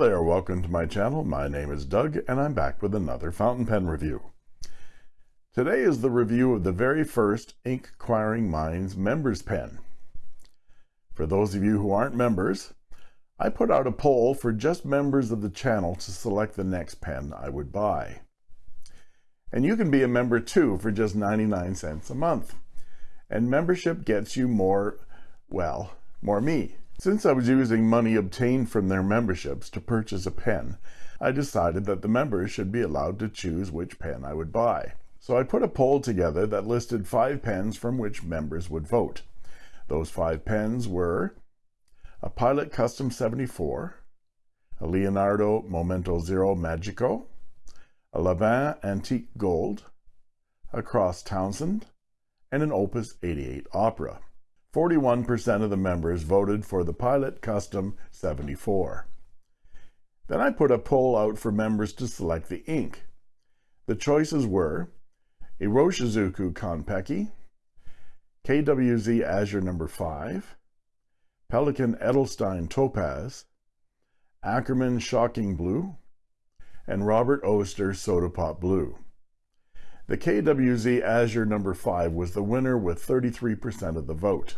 There, welcome to my channel. My name is Doug and I'm back with another fountain pen review. Today is the review of the very first Inquiring Minds members pen. For those of you who aren't members, I put out a poll for just members of the channel to select the next pen I would buy. And you can be a member too for just 99 cents a month. And membership gets you more, well, more me. Since I was using money obtained from their memberships to purchase a pen, I decided that the members should be allowed to choose which pen I would buy. So I put a poll together that listed five pens from which members would vote. Those five pens were a Pilot Custom 74, a Leonardo Momento Zero Magico, a Lanvin Antique Gold, a Cross Townsend, and an Opus 88 Opera. 41% of the members voted for the Pilot Custom 74. Then I put a poll out for members to select the ink. The choices were Iroshizuku Konpeki, KWZ Azure number 5, Pelikan Edelstein Topaz, Ackerman Shocking Blue, and Robert Oster Soda Pop Blue. The KWZ Azure number 5 was the winner with 33% of the vote.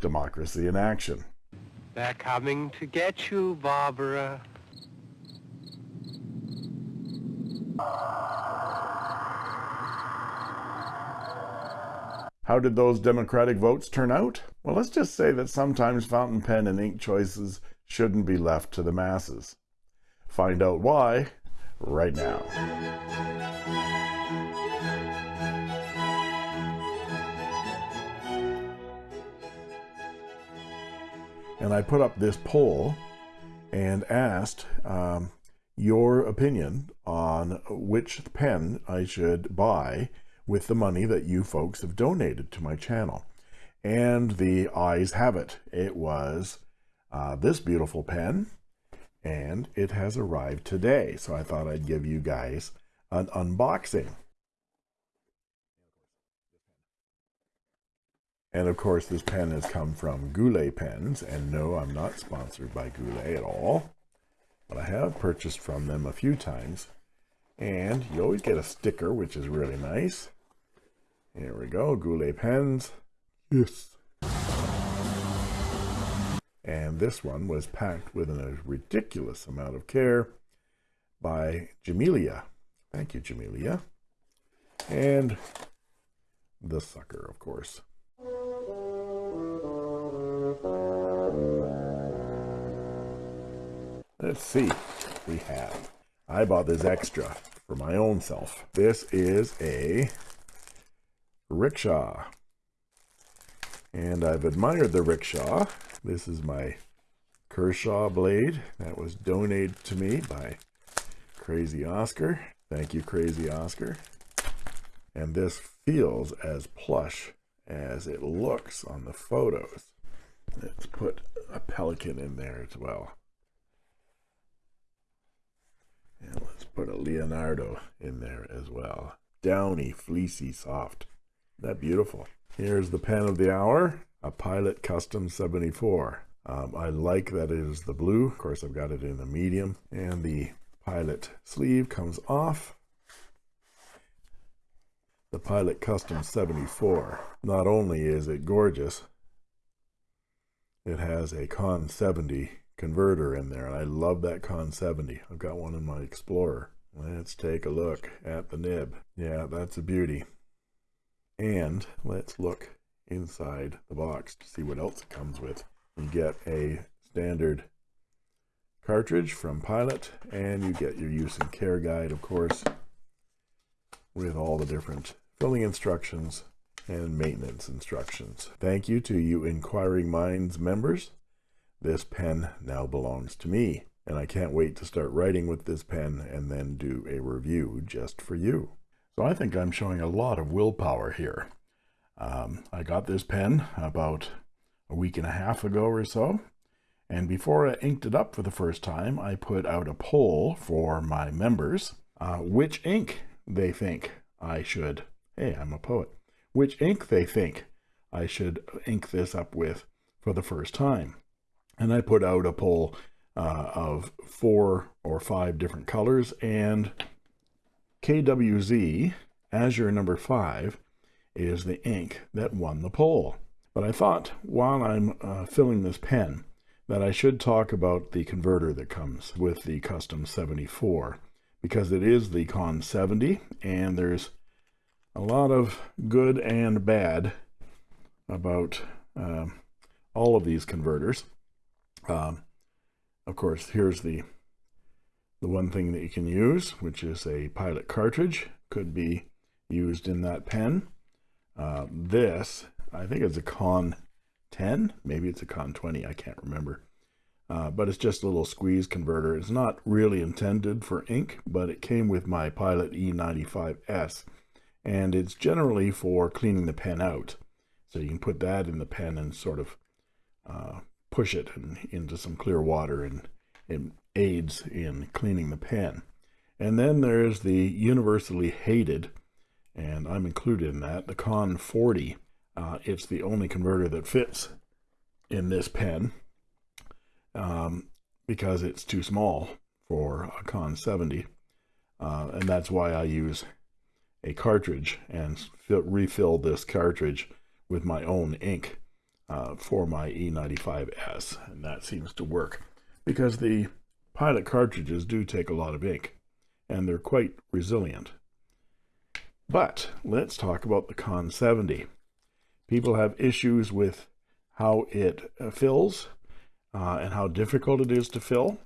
Democracy in action. They're coming to get you, Barbara. How did those Democratic votes turn out? Well, let's just say that sometimes fountain pen and ink choices shouldn't be left to the masses. Find out why right now. And I put up this poll and asked um, your opinion on which pen I should buy with the money that you folks have donated to my channel. And the ayes have it. It was uh, this beautiful pen, and it has arrived today. So I thought I'd give you guys an unboxing. And of course, this pen has come from Goulet Pens. And no, I'm not sponsored by Goulet at all. But I have purchased from them a few times. And you always get a sticker, which is really nice. Here we go, Goulet Pens. Yes. And this one was packed with a ridiculous amount of care by Jamelia. Thank you, Jamelia. And the sucker, of course. Let's see. We have. I bought this extra for my own self. This is a rickshaw. And I've admired the rickshaw. This is my Kershaw blade that was donated to me by Crazy Oscar. Thank you, Crazy Oscar. And this feels as plush as it looks on the photos. Let's put a Pelikan in there as well. And let's put a Leonardo in there as well. Downy, fleecy, soft. That beautiful. Here's the pen of the hour, a Pilot Custom 74. Um, I like that it is the blue. Of course, I've got it in the medium. And the Pilot sleeve comes off. The Pilot Custom 74. Not only is it gorgeous, it has a Con 70 converter in there. And I love that Con 70. I've got one in my Explorer. Let's take a look at the nib. Yeah, that's a beauty. And let's look inside the box to see what else it comes with. You get a standard cartridge from Pilot, and you get your use and care guide, of course, with all the different filling instructions and maintenance instructions. Thank you to you Inquiring Minds members. This pen now belongs to me, and I can't wait to start writing with this pen and then do a review just for you. So I think I'm showing a lot of willpower here. Um, I got this pen about a week and a half ago or so, and before I inked it up for the first time, I put out a poll for my members, uh, which ink they think I should, hey, I'm a poet, which ink they think I should ink this up with for the first time. And I put out a poll uh, of four or five different colors and KWZ Azure number five is the ink that won the poll. But I thought while I'm uh, filling this pen that I should talk about the converter that comes with the custom 74 because it is the Con 70 and there's a lot of good and bad about um, all of these converters. Um, of course, here's the the one thing that you can use, which is a pilot cartridge, could be used in that pen. Uh, this, I think it's a Con 10, maybe it's a Con 20, I can't remember. Uh, but it's just a little squeeze converter. It's not really intended for ink, but it came with my Pilot E95S, and it's generally for cleaning the pen out. So you can put that in the pen and sort of uh, push it in, into some clear water, and it aids in cleaning the pen. And then there's the universally hated, and I'm included in that, the Con 40. Uh, it's the only converter that fits in this pen um, because it's too small for a Con 70. Uh, and that's why I use a cartridge and refill this cartridge with my own ink uh, for my E95S. And that seems to work because the pilot cartridges do take a lot of ink and they're quite resilient. But let's talk about the Con 70. People have issues with how it uh, fills uh, and how difficult it is to fill.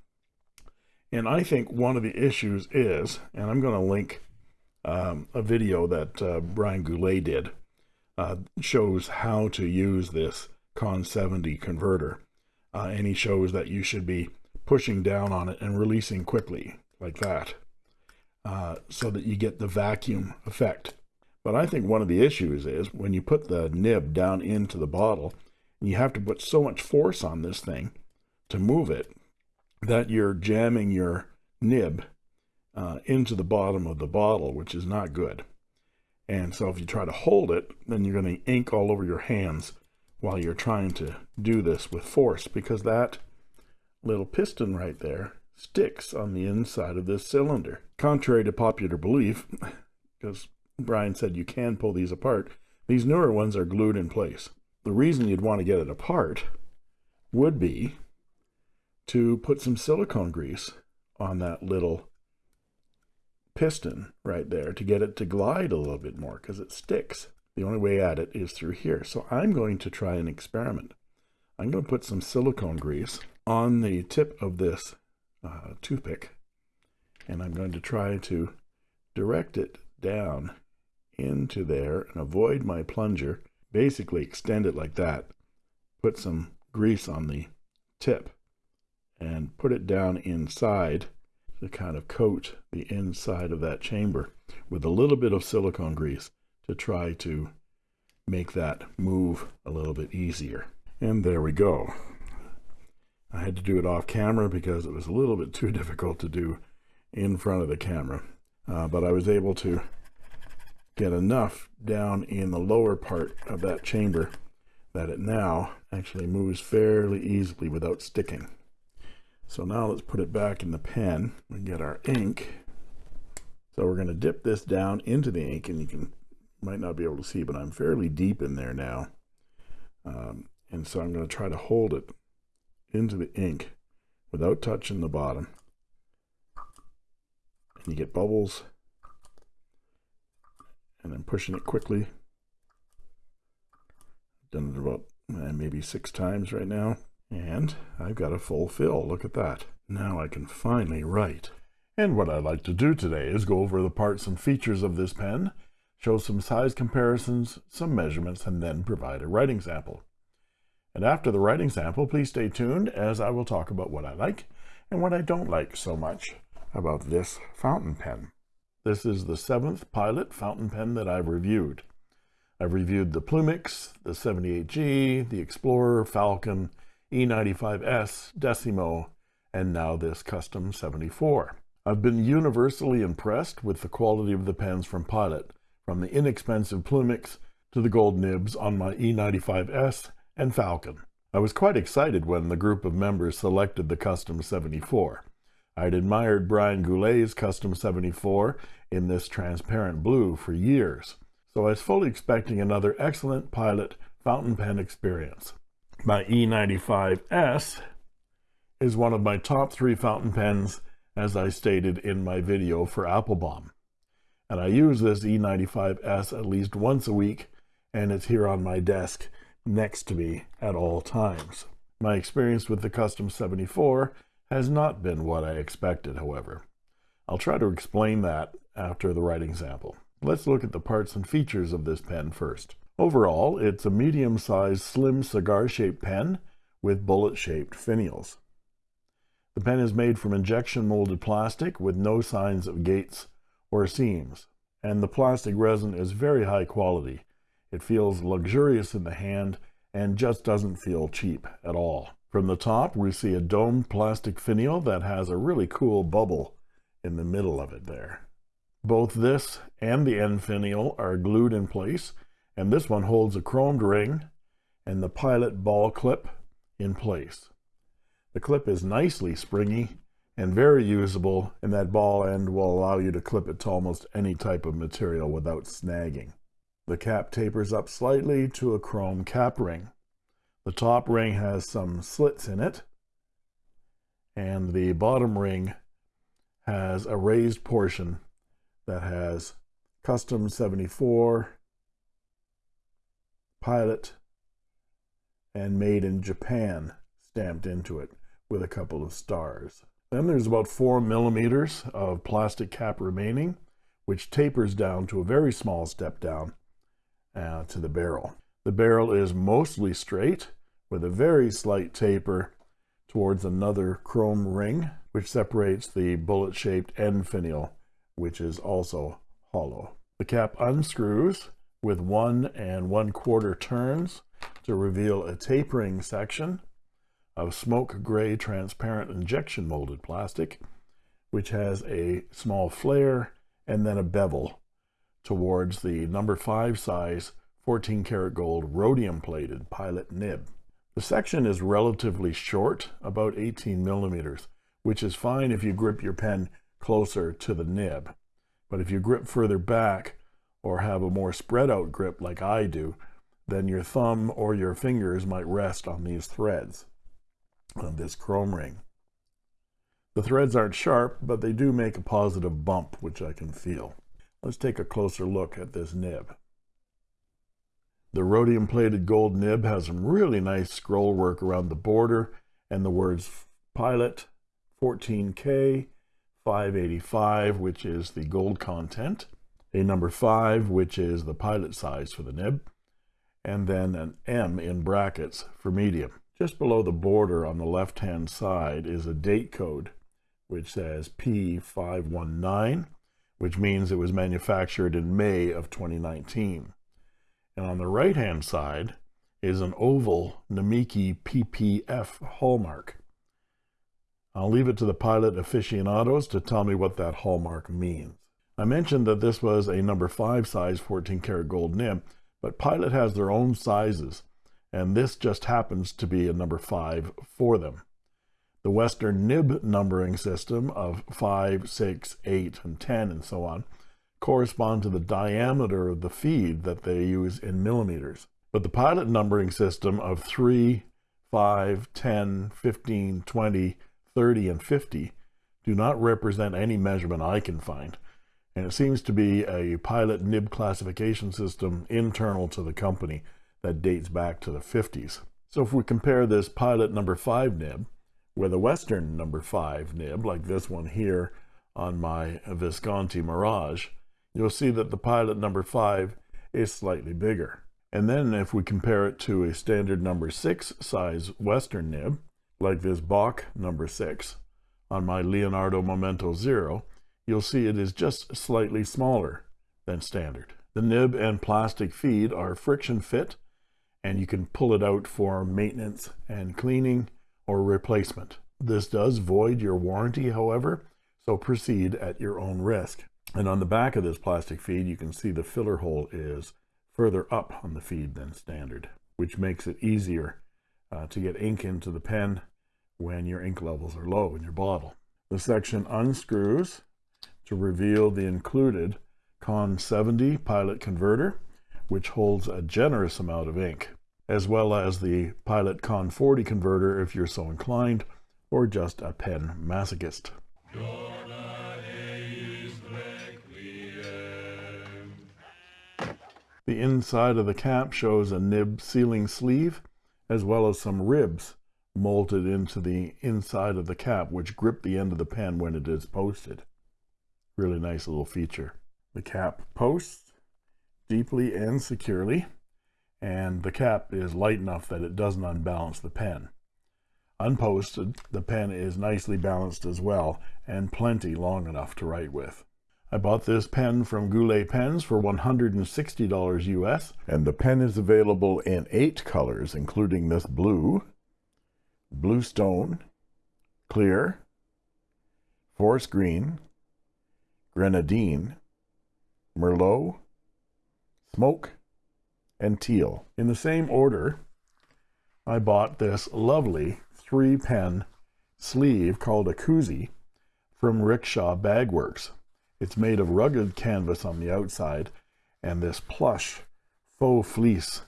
And I think one of the issues is, and I'm going to link um, a video that uh, Brian Goulet did, uh, shows how to use this Con 70 converter. Uh, and he shows that you should be pushing down on it and releasing quickly, like that, uh, so that you get the vacuum effect. But I think one of the issues is when you put the nib down into the bottle, you have to put so much force on this thing to move it that you're jamming your nib uh, into the bottom of the bottle, which is not good. And so if you try to hold it, then you're going to ink all over your hands while you're trying to do this with force because that little piston right there sticks on the inside of this cylinder. Contrary to popular belief, because Brian said you can pull these apart, these newer ones are glued in place. The reason you'd want to get it apart would be to put some silicone grease on that little piston right there to get it to glide a little bit more because it sticks. The only way at it is through here. So I'm going to try an experiment. I'm going to put some silicone grease on the tip of this uh, toothpick and I'm going to try to direct it down into there and avoid my plunger basically extend it like that put some grease on the tip and put it down inside to kind of coat the inside of that chamber with a little bit of silicone grease to try to make that move a little bit easier. And there we go. I had to do it off camera because it was a little bit too difficult to do in front of the camera. Uh, but I was able to get enough down in the lower part of that chamber that it now actually moves fairly easily without sticking. So now let's put it back in the pen and get our ink. So we're going to dip this down into the ink and you can might not be able to see, but I'm fairly deep in there now. Um, and so I'm going to try to hold it into the ink without touching the bottom. And you get bubbles and I'm pushing it quickly. Done it about uh, maybe six times right now. And I've got a full fill. Look at that. Now I can finally write. And what I'd like to do today is go over the parts and features of this pen, show some size comparisons, some measurements, and then provide a writing sample. And after the writing sample, please stay tuned as I will talk about what I like and what I don't like so much about this fountain pen. This is the seventh pilot fountain pen that I've reviewed. I've reviewed the Plumix, the 78G, the Explorer, Falcon, E95S, Decimo, and now this Custom 74. I've been universally impressed with the quality of the pens from Pilot, from the inexpensive Plumix to the gold nibs on my E95S and Falcon. I was quite excited when the group of members selected the Custom 74. I'd admired Brian Goulet's Custom 74 in this transparent blue for years, so I was fully expecting another excellent pilot fountain pen experience. My E95S is one of my top three fountain pens as I stated in my video for Appelboom. And I use this E95S at least once a week and it's here on my desk next to me at all times. My experience with the Custom 74 has not been what I expected, however. I'll try to explain that after the writing sample. Let's look at the parts and features of this pen first. Overall, it's a medium-sized slim cigar-shaped pen with bullet-shaped finials. The pen is made from injection molded plastic with no signs of gates or seams, and the plastic resin is very high quality. It feels luxurious in the hand and just doesn't feel cheap at all. From the top, we see a domed plastic finial that has a really cool bubble in the middle of it there. Both this and the end finial are glued in place, and this one holds a chromed ring and the pilot ball clip in place. The clip is nicely springy and very usable, and that ball end will allow you to clip it to almost any type of material without snagging. The cap tapers up slightly to a chrome cap ring. The top ring has some slits in it, and the bottom ring has a raised portion that has custom 74 pilot and made in Japan stamped into it with a couple of stars. Then there's about four millimeters of plastic cap remaining, which tapers down to a very small step down uh, to the barrel. The barrel is mostly straight with a very slight taper towards another chrome ring, which separates the bullet-shaped end finial, which is also hollow. The cap unscrews with one and one quarter turns to reveal a tapering section of smoke gray transparent injection molded plastic, which has a small flare and then a bevel towards the number five size 14 karat gold rhodium plated pilot nib. The section is relatively short, about 18 millimeters, which is fine if you grip your pen closer to the nib. But if you grip further back or have a more spread out grip like I do, then your thumb or your fingers might rest on these threads of this chrome ring. The threads aren't sharp, but they do make a positive bump, which I can feel. Let's take a closer look at this nib. The rhodium plated gold nib has some really nice scroll work around the border and the words pilot 14K 585, which is the gold content, a number 5, which is the pilot size for the nib, and then an M in brackets for medium. Just below the border on the left-hand side is a date code, which says P519, which means it was manufactured in May of 2019. And on the right-hand side is an oval Namiki PPF hallmark. I'll leave it to the pilot aficionados to tell me what that hallmark means. I mentioned that this was a number 5 size 14 karat gold nib, but Pilot has their own sizes and this just happens to be a number 5 for them. The Western nib numbering system of 5, 6, 8, and 10, and so on, correspond to the diameter of the feed that they use in millimeters. But the pilot numbering system of 3, 5, 10, 15, 20, 30, and 50 do not represent any measurement I can find, and it seems to be a pilot nib classification system internal to the company that dates back to the 50s. So if we compare this pilot number 5 nib with a Western number 5 nib, like this one here on my Visconti Mirage, you'll see that the pilot number 5 is slightly bigger. And then if we compare it to a standard number 6 size Western nib, like this Bock number 6 on my Leonardo Momento Zero, you'll see it is just slightly smaller than standard. The nib and plastic feed are friction fit and you can pull it out for maintenance and cleaning or replacement. This does void your warranty, however, so proceed at your own risk. And on the back of this plastic feed, you can see the filler hole is further up on the feed than standard, which makes it easier uh, to get ink into the pen when your ink levels are low in your bottle. The section unscrews to reveal the included Con 70 pilot converter, which holds a generous amount of ink, as well as the Pilot Con 40 converter if you're so inclined, or just a pen masochist. The inside of the cap shows a nib sealing sleeve, as well as some ribs molded into the inside of the cap, which grip the end of the pen when it is posted. Really nice little feature. The cap posts deeply and securely, and the cap is light enough that it doesn't unbalance the pen. Unposted, the pen is nicely balanced as well, and plenty long enough to write with. I bought this pen from Goulet Pens for $160 US, and the pen is available in eight colors, including this blue, Bluestone, Clear, Forest Green, Grenadine, Merlot, Smoke, and Teal. In the same order, I bought this lovely three pen sleeve called a koozie from Rickshaw Bagworks. It's made of rugged canvas on the outside and this plush faux fleece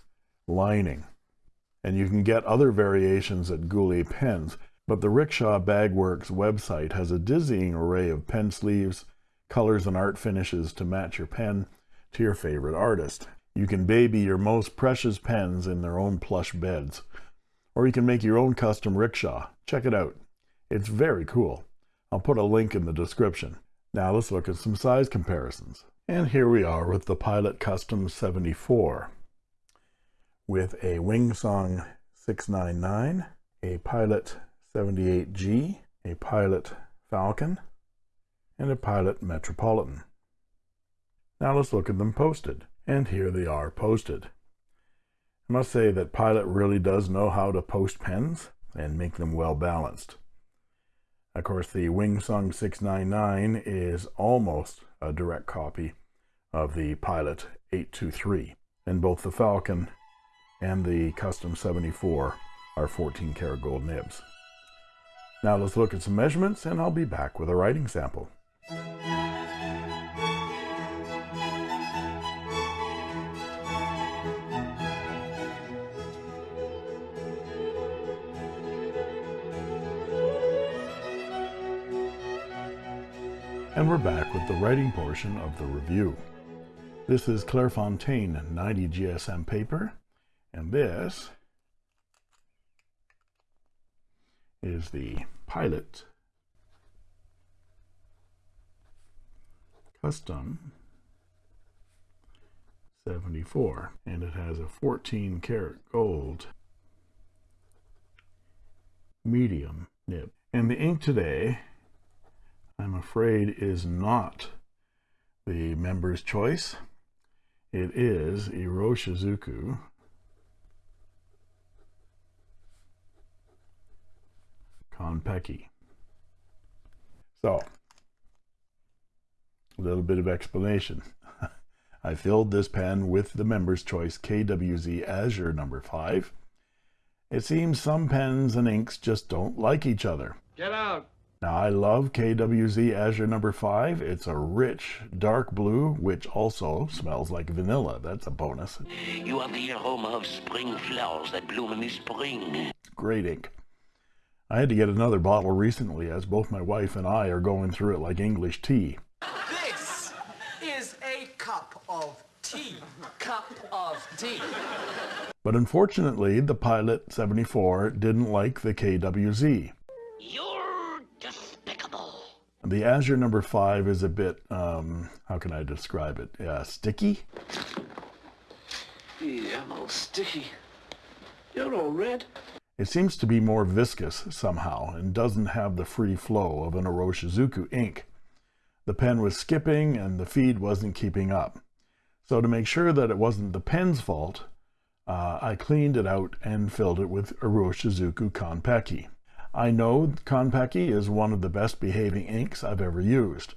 lining and you can get other variations at Goulet Pens, but the Rickshaw Bagworks website has a dizzying array of pen sleeves, colors, and art finishes to match your pen to your favorite artist. You can baby your most precious pens in their own plush beds, or you can make your own custom rickshaw. Check it out. It's very cool. I'll put a link in the description. Now let's look at some size comparisons. And here we are with the Pilot Custom 74 with a Wing Sung 699, a Pilot 78G, a Pilot Falcon, and a Pilot Metropolitan. Now let's look at them posted. And here they are posted. I must say that Pilot really does know how to post pens and make them well balanced. Of course, the Wing Sung 699 is almost a direct copy of the Pilot 823, and both the Falcon and the Custom 74 are 14 karat gold nibs. Now let's look at some measurements and I'll be back with a writing sample. And we're back with the writing portion of the review. This is Clairefontaine 90 GSM paper and this is the Pilot Custom 74 and it has a 14 karat gold medium nib. And the ink today I'm afraid is not the member's choice. It is Iroshizuku. Konpeki. So, a little bit of explanation. I filled this pen with the Member's Choice KWZ Azure number 5. It seems some pens and inks just don't like each other. Get out! Now, I love KWZ Azure number 5. It's a rich, dark blue, which also smells like vanilla. That's a bonus. You are the aroma of spring flowers that bloom in the spring. Great ink. I had to get another bottle recently as both my wife and I are going through it like English tea. This is a cup of tea. Cup of tea. But unfortunately, the Pilot 74 didn't like the KWZ. You're despicable. The Azure number 5 is a bit, um, how can I describe it? Uh, sticky? Yeah, I'm all sticky. You're all red. It seems to be more viscous somehow and doesn't have the free flow of an Iroshizuku ink. The pen was skipping and the feed wasn't keeping up. So to make sure that it wasn't the pen's fault, uh, I cleaned it out and filled it with Iroshizuku Konpeki. I know Konpeki is one of the best behaving inks I've ever used.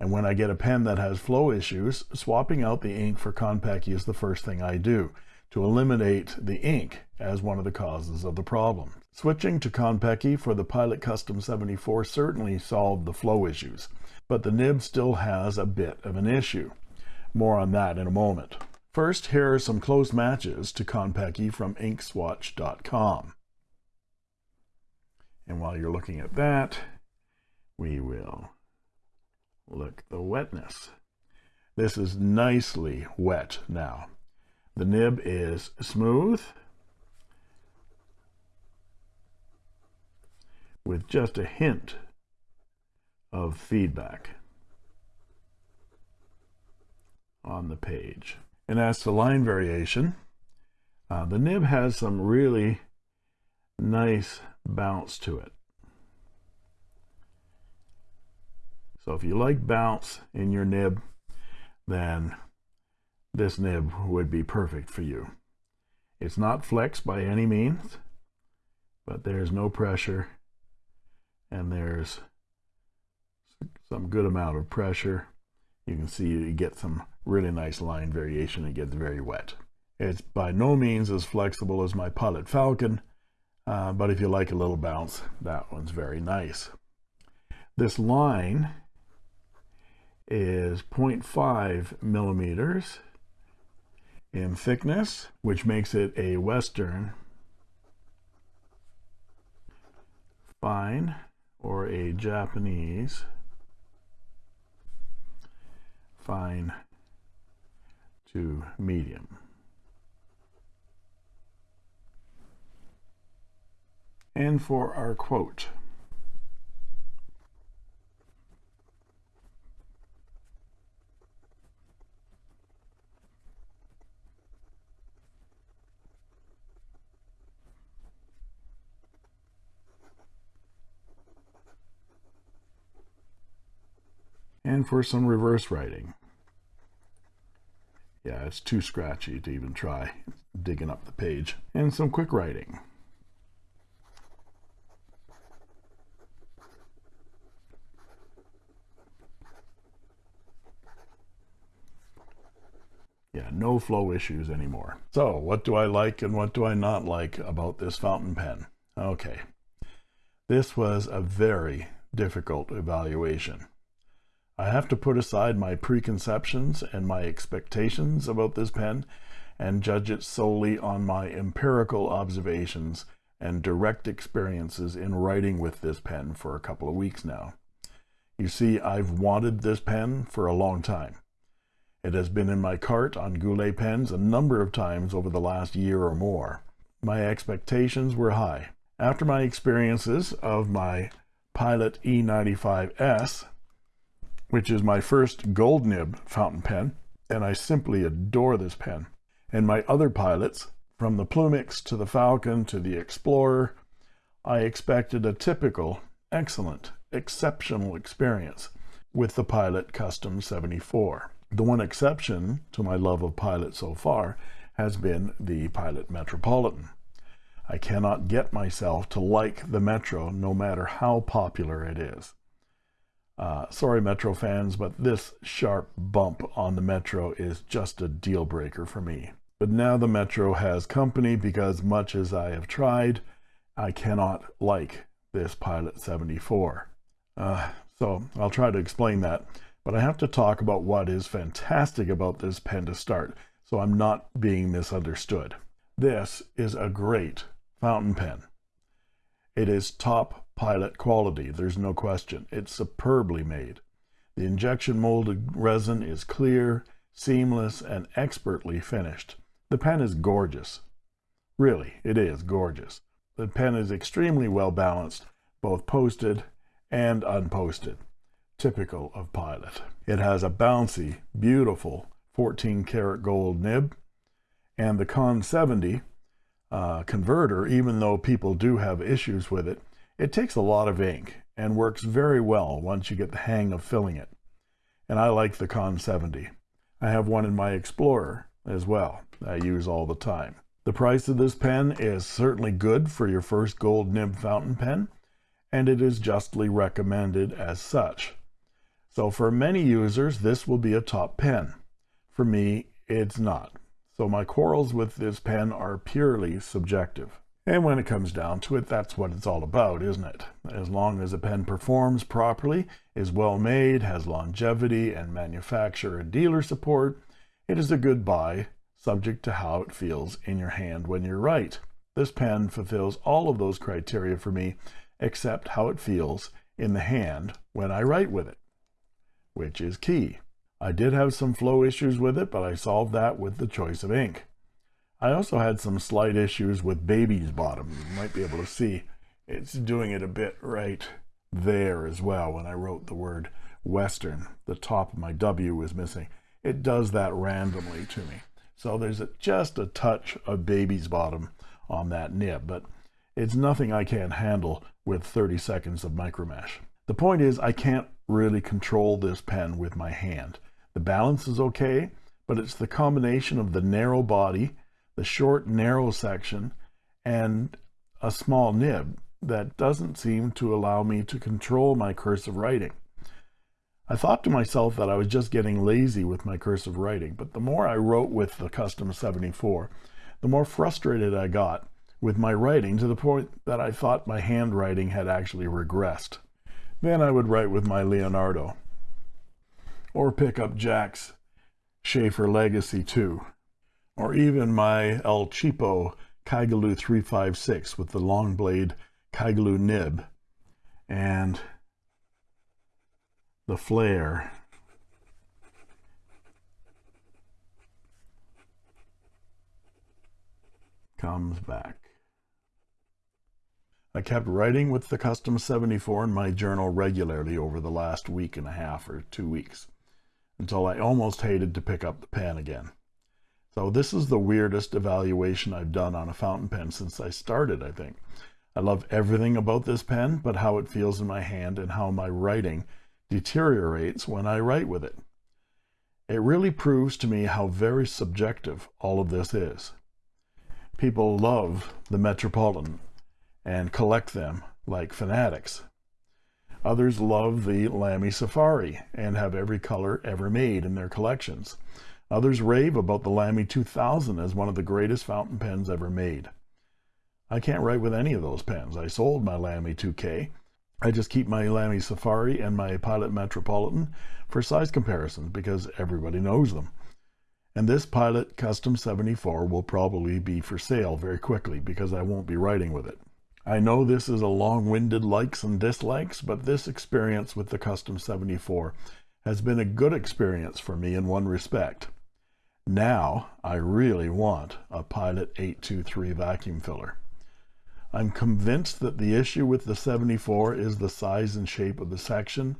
And when I get a pen that has flow issues, swapping out the ink for Konpeki is the first thing I do to eliminate the ink as one of the causes of the problem. Switching to Konpeki for the Pilot Custom 74 certainly solved the flow issues, but the nib still has a bit of an issue. More on that in a moment. First, here are some close matches to Konpeki from inkswatch.com. And while you're looking at that, we will look the wetness. This is nicely wet now. The nib is smooth with just a hint of feedback on the page. And as to line variation, uh, the nib has some really nice bounce to it. So if you like bounce in your nib, then this nib would be perfect for you. It's not flex by any means, but there's no pressure and there's some good amount of pressure. You can see you get some really nice line variation. It gets very wet. It's by no means as flexible as my Pilot Falcon, uh, but if you like a little bounce, that one's very nice. This line is 0.5 millimeters in thickness, which makes it a Western fine or a Japanese fine to medium. And for our quote, and for some reverse writing. Yeah, it's too scratchy to even try digging up the page. And some quick writing. Yeah, no flow issues anymore. So what do I like and what do I not like about this fountain pen? Okay, this was a very difficult evaluation. I have to put aside my preconceptions and my expectations about this pen and judge it solely on my empirical observations and direct experiences in writing with this pen for a couple of weeks now. You see, I've wanted this pen for a long time. It has been in my cart on Goulet pens a number of times over the last year or more. My expectations were high. After my experiences of my Pilot E95S, which is my first gold nib fountain pen, and I simply adore this pen. And my other pilots, from the Plumix to the Falcon to the Explorer, I expected a typical, excellent, exceptional experience with the Pilot Custom 74. The one exception to my love of Pilot so far has been the Pilot Metropolitan. I cannot get myself to like the Metro no matter how popular it is. Uh, sorry, Metro fans, but this sharp bump on the Metro is just a deal breaker for me. But now the Metro has company because much as I have tried, I cannot like this Pilot 74. Uh, so I'll try to explain that, but I have to talk about what is fantastic about this pen to start, so I'm not being misunderstood. This is a great fountain pen. It is top pilot quality, there's no question. It's superbly made. The injection molded resin is clear, seamless, and expertly finished. The pen is gorgeous. Really, it is gorgeous. The pen is extremely well balanced, both posted and unposted, typical of Pilot. It has a bouncy, beautiful 14 karat gold nib, and the Con 70 uh, converter, even though people do have issues with it, it takes a lot of ink and works very well once you get the hang of filling it. And I like the Con 70. I have one in my Explorer as well. I use all the time. The price of this pen is certainly good for your first gold nib fountain pen, and it is justly recommended as such. So for many users, this will be a top pen. For me, it's not. So my quarrels with this pen are purely subjective. And when it comes down to it, that's what it's all about, isn't it? As long as a pen performs properly, is well made, has longevity and manufacturer and dealer support, it is a good buy, subject to how it feels in your hand when you write. This pen fulfills all of those criteria for me, except how it feels in the hand when I write with it, which is key. I did have some flow issues with it, but I solved that with the choice of ink. I also had some slight issues with baby's bottom. You might be able to see it's doing it a bit right there as well when I wrote the word Western. The top of my W was missing. It does that randomly to me. So there's a, just a touch of baby's bottom on that nib, but it's nothing I can't handle with 30 seconds of micromesh. The point is I can't really control this pen with my hand. The balance is okay, but it's the combination of the narrow body, the short narrow section, and a small nib that doesn't seem to allow me to control my cursive writing. I thought to myself that I was just getting lazy with my cursive writing, but the more I wrote with the Custom 74, the more frustrated I got with my writing to the point that I thought my handwriting had actually regressed. Then I would write with my Leonardo or pick up Jack's Sheaffer Legacy 2 or even my El Cheapo Kaigelu 356 with the long blade Kaigelu nib and the flare comes back. I kept writing with the Custom 74 in my journal regularly over the last week and a half or two weeks until I almost hated to pick up the pen again. So this is the weirdest evaluation I've done on a fountain pen since I started, I think. I love everything about this pen, but how it feels in my hand and how my writing deteriorates when I write with it. It really proves to me how very subjective all of this is. People love the Metropolitan and collect them like fanatics. Others love the Lamy Safari and have every color ever made in their collections. Others rave about the Lamy 2000 as one of the greatest fountain pens ever made. I can't write with any of those pens. I sold my Lamy 2K. I just keep my Lamy Safari and my Pilot Metropolitan for size comparisons because everybody knows them. And this Pilot Custom 74 will probably be for sale very quickly because I won't be writing with it. I know this is a long-winded likes and dislikes, but this experience with the Custom 74 has been a good experience for me in one respect. Now, I really want a Pilot 823 vacuum filler. I'm convinced that the issue with the 74 is the size and shape of the section,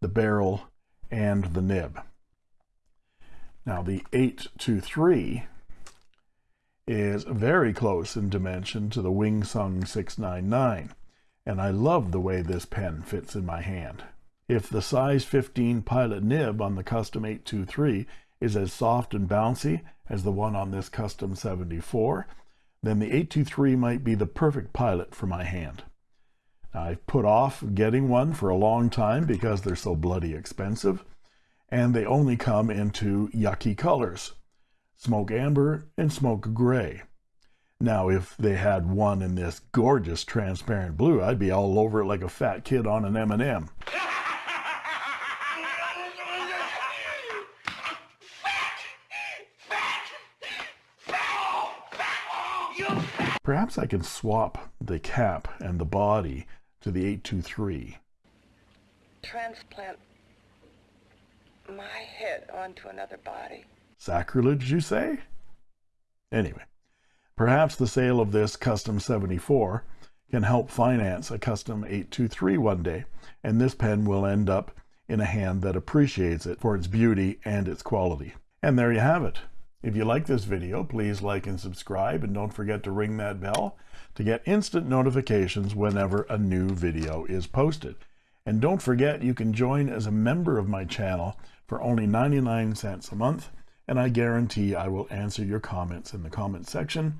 the barrel, and the nib. Now, the 823 is very close in dimension to the Wing Sung 699, and I love the way this pen fits in my hand. If the size 15 pilot nib on the Custom 823 is as soft and bouncy as the one on this Custom 74, then the 823 might be the perfect pilot for my hand. Now, I've put off getting one for a long time because they're so bloody expensive, and they only come into yucky colors smoke amber, and smoke gray. Now, if they had one in this gorgeous transparent blue, I'd be all over it like a fat kid on an M&M. Perhaps I can swap the cap and the body to the 823. Transplant my head onto another body. Sacrilege, you say? Anyway, perhaps the sale of this Custom 74 can help finance a Custom 823 one day, and this pen will end up in a hand that appreciates it for its beauty and its quality. And there you have it. If you like this video, please like and subscribe, and don't forget to ring that bell to get instant notifications whenever a new video is posted. And don't forget, you can join as a member of my channel for only 99 cents a month and I guarantee I will answer your comments in the comment section,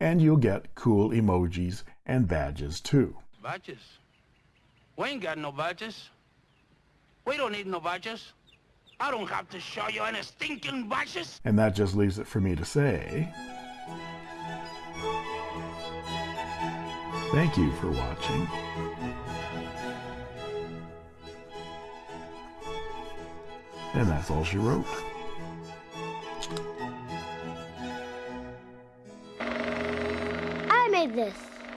and you'll get cool emojis and badges too. Badges? We ain't got no badges. We don't need no badges. I don't have to show you any stinking badges. And that just leaves it for me to say thank you for watching. And that's all she wrote. Made this.